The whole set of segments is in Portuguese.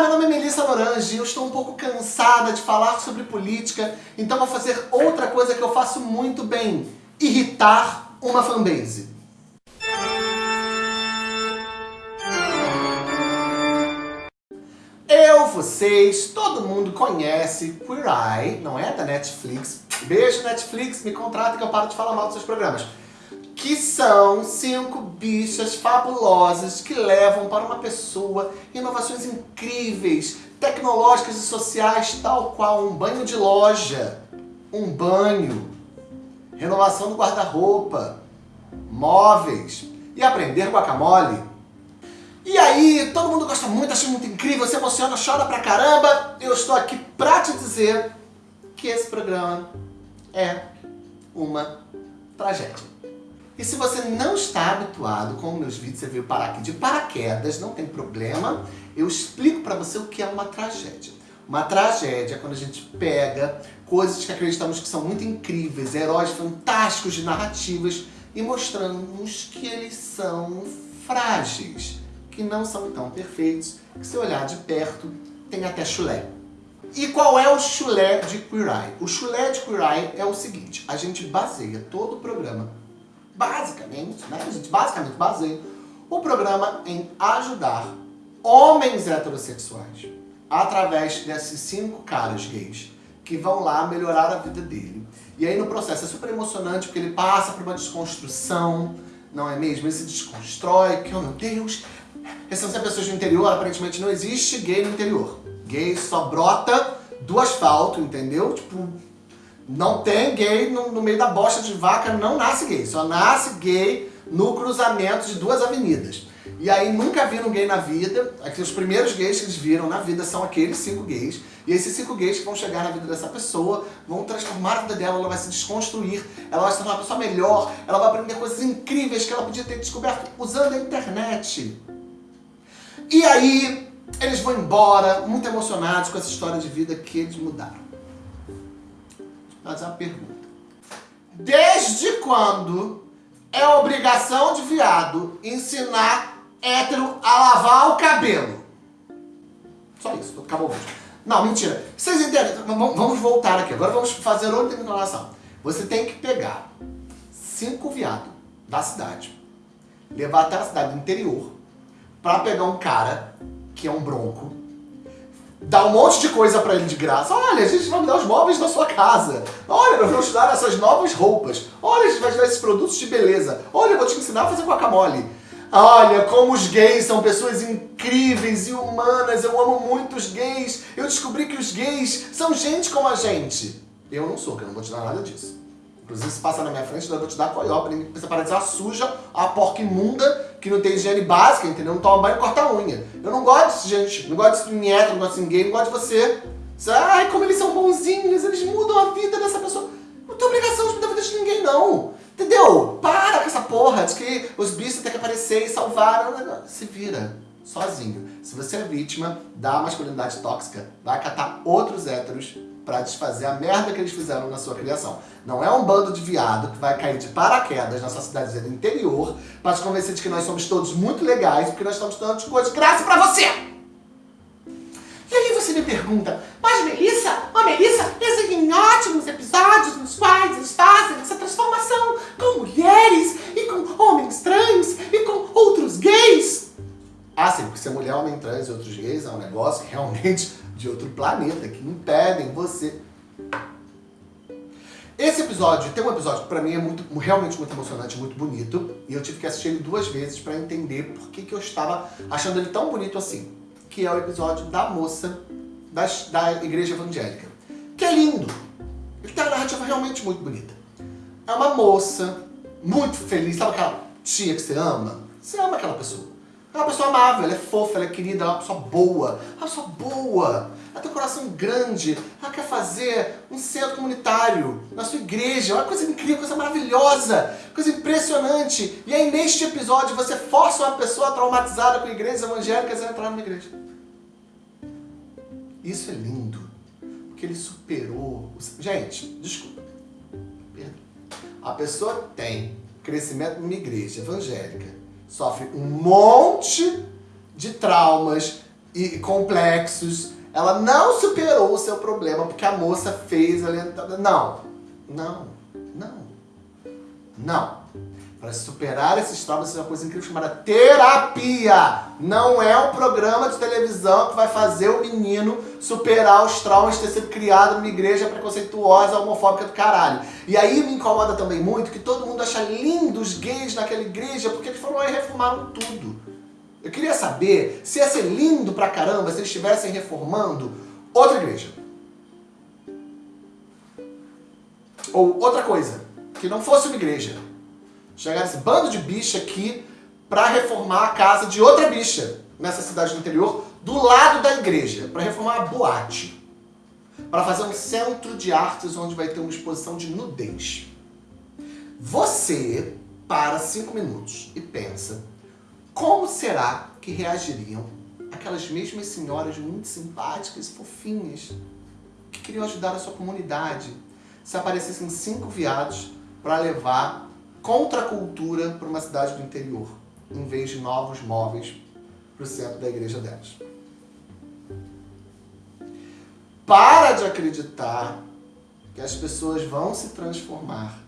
Meu nome é Melissa Lorange e eu estou um pouco cansada de falar sobre política, então vou fazer outra coisa que eu faço muito bem, irritar uma fanbase. Eu, vocês, todo mundo conhece Queer Eye, não é? Da Netflix. Beijo Netflix, me contrata que eu paro de falar mal dos seus programas que são cinco bichas fabulosas que levam para uma pessoa inovações incríveis, tecnológicas e sociais, tal qual um banho de loja, um banho, renovação do guarda-roupa, móveis e aprender guacamole. E aí, todo mundo gosta muito, acha muito incrível, se emociona, chora pra caramba. Eu estou aqui pra te dizer que esse programa é uma tragédia. E se você não está habituado com meus vídeos, você veio parar aqui de paraquedas, não tem problema. Eu explico para você o que é uma tragédia. Uma tragédia é quando a gente pega coisas que acreditamos que são muito incríveis, heróis fantásticos de narrativas, e mostramos que eles são frágeis, que não são tão perfeitos, que se olhar de perto tem até chulé. E qual é o chulé de Queer Eye? O chulé de Queer Eye é o seguinte, a gente baseia todo o programa basicamente, né, gente basicamente baseia o programa em ajudar homens heterossexuais através desses cinco caras gays que vão lá melhorar a vida dele. E aí no processo é super emocionante porque ele passa por uma desconstrução, não é mesmo? Ele se desconstrói, que oh meu Deus, essas são pessoas do interior, aparentemente não existe gay no interior. Gay só brota do asfalto, entendeu? Tipo, não tem gay no, no, meio da bosta de vaca, não nasce gay. Só nasce gay no cruzamento de duas avenidas. E aí nunca viram gay na vida. Os primeiros gays que eles viram na vida são aqueles cinco gays. E esses cinco gays que vão chegar na vida dessa pessoa vão transformar a vida dela, ela vai se desconstruir, ela vai se tornar uma pessoa melhor, ela vai aprender coisas incríveis que ela podia ter descoberto usando a internet. E aí eles vão embora, muito emocionados com essa história de vida que eles mudaram fazer uma pergunta. Desde quando é obrigação de viado ensinar hétero a lavar o cabelo? Só isso, acabou o. Não, mentira. Vocês entendem? Vamos voltar aqui. Agora vamos fazer outra interpretação. Você tem que pegar cinco viados da cidade, levar até a cidade interior, pra pegar um cara que é um bronco, dá um monte de coisa pra ele de graça. Olha, a gente vai mudar os móveis da sua casa. Olha, nós vamos te dar essas novas roupas. Olha, a gente vai te dar esses produtos de beleza. Olha, eu vou te ensinar a fazer guacamole. Olha, como os gays são pessoas incríveis e humanas. Eu amo muito os gays. Eu descobri que os gays são gente como a gente. Eu não sou, que eu não vou te dar nada disso. Inclusive, se passar na minha frente, eu vou te dar coió pra você parar de a suja, a porca imunda, que não tem higiene básica, entendeu? Não toma banho e corta a unha. Eu não gosto de gente, não gosto de nieto, não gosto de ninguém, não gosto de você. você. Ai, como eles são bonzinhos, eles mudam a vida dessa pessoa. Não tem obrigação de mudar a vida de ninguém, não. Entendeu? Para com essa porra de que os bichos têm que aparecer e salvar. Se vira sozinho. Se você é vítima da masculinidade tóxica, vai catar outros héteros para desfazer a merda que eles fizeram na sua criação. Não é um bando de viado que vai cair de paraquedas na sua cidadezinha do interior para te convencer de que nós somos todos muito legais porque nós estamos dando coisas de graça para você! E aí você me pergunta, mas Melissa, oh, Melissa, existem ótimos episódios nos quais eles fazem essa transformação com mulheres e com homens trans e com outros gays. Ah, sim, porque ser mulher, homem trans e outros gays é um negócio realmente de outro planeta que impedem você. Esse episódio, tem um episódio que pra mim é muito, realmente muito emocionante, muito bonito, e eu tive que assistir ele duas vezes pra entender por que, que eu estava achando ele tão bonito assim, que é o episódio da moça da, da igreja evangélica, que é lindo. Ele tem uma narrativa realmente muito bonita. É uma moça muito feliz, sabe aquela tia que você ama? Você ama aquela pessoa. É uma pessoa amável, ela é fofa, ela é querida, ela é uma pessoa boa. É uma pessoa boa. Ela tem um coração grande. Ela quer fazer um centro comunitário na sua igreja. É uma coisa incrível, coisa maravilhosa, coisa impressionante. E aí neste episódio você força uma pessoa traumatizada com igrejas evangélicas a entrar numa igreja. Isso é lindo. Porque ele superou... Gente, desculpa. A pessoa tem crescimento numa igreja evangélica sofre um monte de traumas, e complexos. Ela não superou o seu problema porque a moça fez ali. Não, não, não, não. Para superar esses traumas, é uma coisa incrível chamada terapia. Não é um programa de televisão que vai fazer o menino superar os traumas de ter sido criado numa igreja preconceituosa, homofóbica do caralho. E aí me incomoda também muito que todo mundo acha lindo os gays naquela igreja porque eles foram lá e reformaram tudo. Eu queria saber se ia ser lindo pra caramba se eles estivessem reformando outra igreja. Ou outra coisa, que não fosse uma igreja chegar esse bando de bicha aqui para reformar a casa de outra bicha nessa cidade do interior, do lado da igreja, para reformar a boate. Para fazer um centro de artes onde vai ter uma exposição de nudez. Você para cinco minutos e pensa como será que reagiriam aquelas mesmas senhoras muito simpáticas e fofinhas que queriam ajudar a sua comunidade se aparecessem cinco viados para levar contra cultura para uma cidade do interior, em vez de novos móveis para o centro da igreja delas. Para de acreditar que as pessoas vão se transformar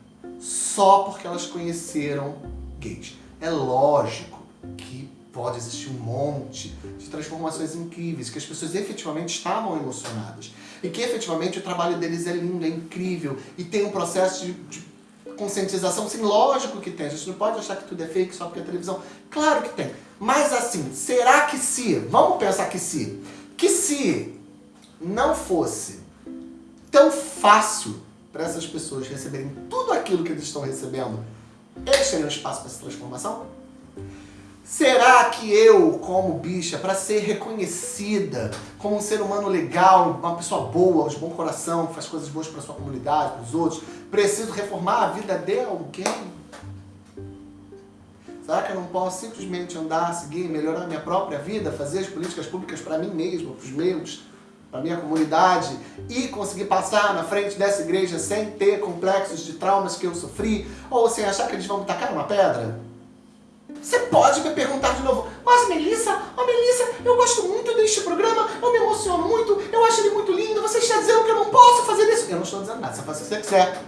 só porque elas conheceram gays. É lógico que pode existir um monte de transformações incríveis, que as pessoas efetivamente estavam emocionadas. E que efetivamente o trabalho deles é lindo, é incrível, e tem um processo de, de conscientização, sim, lógico que tem. A gente não pode achar que tudo é fake só porque é televisão. Claro que tem. Mas assim, será que se, vamos pensar que se, que se não fosse tão fácil para essas pessoas receberem tudo aquilo que eles estão recebendo, eles teriam espaço para essa transformação? Será que eu, como bicha, para ser reconhecida como um ser humano legal, uma pessoa boa, de bom coração, que faz coisas boas para sua comunidade, para os outros, preciso reformar a vida de alguém? Será que eu não posso simplesmente andar, seguir, melhorar minha própria vida, fazer as políticas públicas para mim mesmo, para os meus, para minha comunidade e conseguir passar na frente dessa igreja sem ter complexos de traumas que eu sofri ou sem achar que eles vão me tacar uma pedra? Você pode me perguntar de novo, mas Melissa, oh Melissa, eu gosto muito deste programa, eu me emociono muito, eu acho ele muito lindo, você está dizendo que eu não posso fazer isso? Eu não estou dizendo nada, você faz o que você quiser.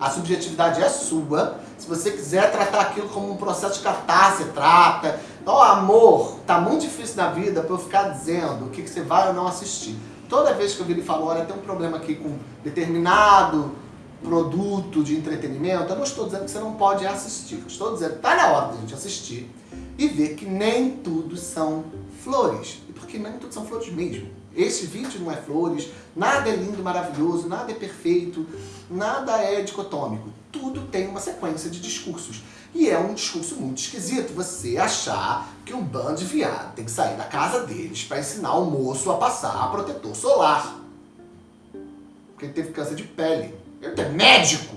A subjetividade é sua, se você quiser tratar aquilo como um processo de catarse, trata. Então, amor, tá muito difícil na vida para eu ficar dizendo o que, que você vai ou não assistir. Toda vez que eu vi ele falar, olha, tem um problema aqui com determinado produto de entretenimento, eu não estou dizendo que você não pode assistir. Estou dizendo que está na hora da gente assistir e ver que nem tudo são flores. E porque nem tudo são flores mesmo. Esse vídeo não é flores, nada é lindo, maravilhoso, nada é perfeito, nada é dicotômico. Tudo tem uma sequência de discursos. E é um discurso muito esquisito você achar que um bando de viado tem que sair da casa deles para ensinar o moço a passar protetor solar. Porque ele teve câncer de pele. É médico.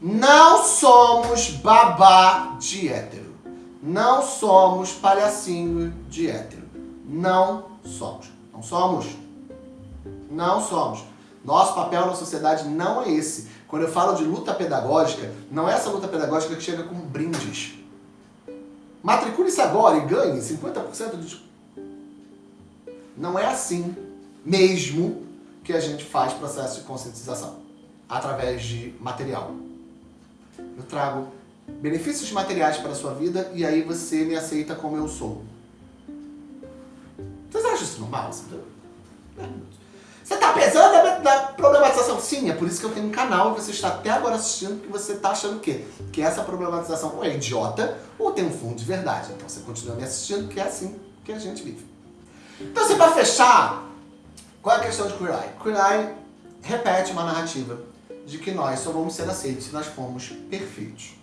Não somos babá de hétero. Não somos palhacinho de hétero. Não somos. Não somos. Não somos. Nosso papel na sociedade não é esse. Quando eu falo de luta pedagógica, não é essa luta pedagógica que chega com brindes. Matricule-se agora e ganhe 50% de... Não é assim mesmo que a gente faz processo de conscientização através de material. Eu trago benefícios materiais para a sua vida e aí você me aceita como eu sou. Vocês acham isso normal? Você está pensando na problematização? Sim, é por isso que eu tenho um canal e você está até agora assistindo porque você está achando o quê? Que essa problematização ou é idiota ou tem um fundo de verdade. Então você continua me assistindo porque é assim que a gente vive. Então, assim, para fechar, qual é a questão de Queer Eye? Queer Eye repete uma narrativa de que nós só vamos ser aceitos se nós formos perfeitos,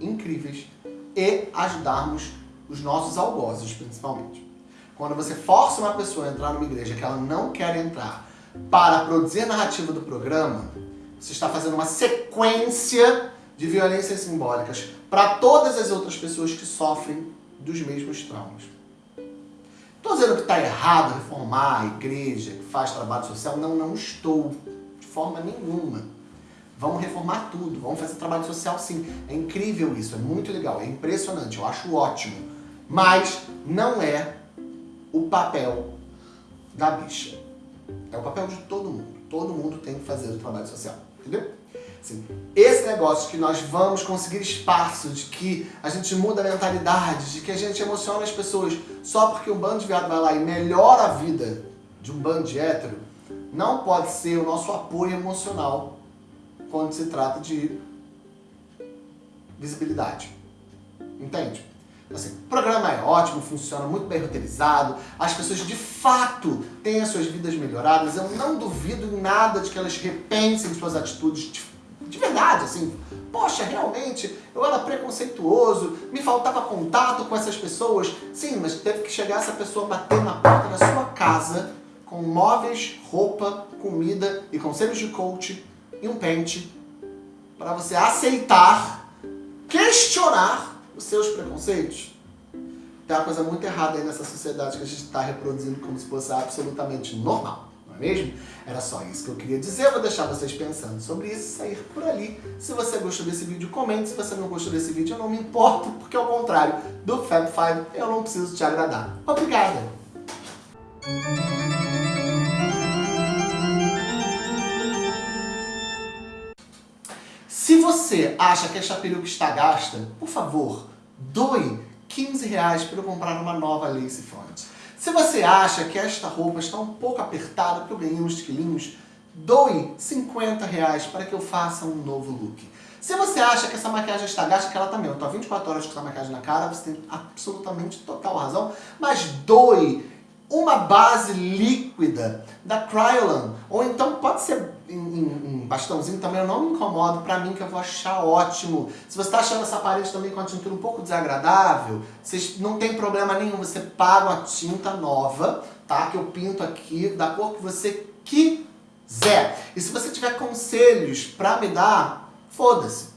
incríveis e ajudarmos os nossos algozes, principalmente. Quando você força uma pessoa a entrar numa igreja que ela não quer entrar para produzir a narrativa do programa, você está fazendo uma sequência de violências simbólicas para todas as outras pessoas que sofrem dos mesmos traumas. Estou dizendo que está errado reformar a igreja que faz trabalho social? Não, não estou. De forma nenhuma. Vamos reformar tudo, vamos fazer trabalho social sim. É incrível isso, é muito legal, é impressionante, eu acho ótimo. Mas não é o papel da bicha. É o papel de todo mundo. Todo mundo tem que fazer o trabalho social, entendeu? Esse negócio que nós vamos conseguir espaço, de que a gente muda a mentalidade, de que a gente emociona as pessoas só porque um bando de viado vai lá e melhora a vida de um bando de hétero, não pode ser o nosso apoio emocional quando se trata de visibilidade. Entende? Assim, o programa é ótimo, funciona muito bem roteirizado, as pessoas de fato têm as suas vidas melhoradas, eu não duvido em nada de que elas repensem suas atitudes de, de verdade, assim, poxa, realmente, eu era preconceituoso, me faltava contato com essas pessoas, sim, mas teve que chegar essa pessoa bater na porta da sua casa com móveis, roupa, comida e conselhos de coach e um pente para você aceitar, questionar os seus preconceitos. Tem uma coisa muito errada aí nessa sociedade que a gente está reproduzindo como se fosse absolutamente normal, não é mesmo? Era só isso que eu queria dizer, eu vou deixar vocês pensando sobre isso e sair por ali. Se você gostou desse vídeo, comente. Se você não gostou desse vídeo, eu não me importo, porque ao contrário do Fab Five, eu não preciso te agradar. Obrigada! Se você acha que esta peruca está gasta, por favor, doe 15 reais para eu comprar uma nova lace front. Se você acha que esta roupa está um pouco apertada porque eu ganhei uns quilinhos, doe 50 reais para que eu faça um novo look. Se você acha que essa maquiagem está gasta, que ela também, eu estou há 24 horas com essa maquiagem na cara, você tem absolutamente total razão, mas doe uma base líquida da Kryolan, ou então pode ser em, em, em bastãozinho também, eu não me incomodo, pra mim que eu vou achar ótimo. Se você tá achando essa parede também com a tintura um pouco desagradável, vocês, não tem problema nenhum, você paga uma tinta nova, tá? Que eu pinto aqui da cor que você quiser. E se você tiver conselhos pra me dar, foda-se.